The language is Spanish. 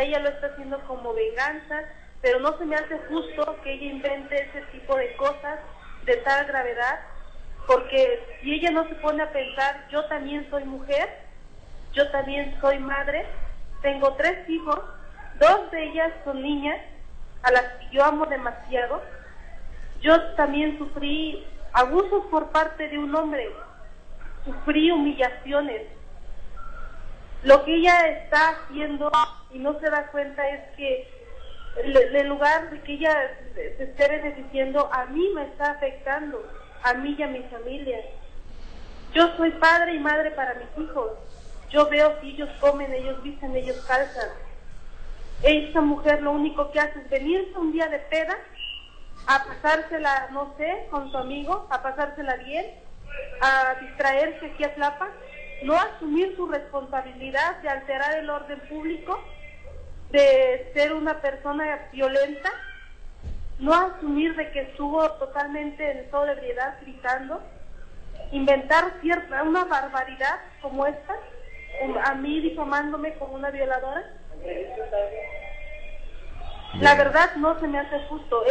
ella lo está haciendo como venganza, pero no se me hace justo que ella invente ese tipo de cosas de tal gravedad, porque si ella no se pone a pensar, yo también soy mujer, yo también soy madre, tengo tres hijos, dos de ellas son niñas, a las que yo amo demasiado. Yo también sufrí abusos por parte de un hombre, sufrí humillaciones. Lo que ella está haciendo y no se da cuenta es que en lugar de que ella se esté beneficiando, a mí me está afectando, a mí y a mi familia. Yo soy padre y madre para mis hijos. Yo veo si ellos comen, ellos visten, ellos calzan. Esta mujer lo único que hace es venirse un día de peda, a pasársela, no sé, con su amigo, a pasársela bien, a distraerse aquí a Tlapa, no asumir su responsabilidad de alterar el orden público, de ser una persona violenta, no asumir de que estuvo totalmente en sobriedad gritando, inventar cierta una barbaridad como esta, a mí difamándome como una violadora. La verdad no se me hace justo.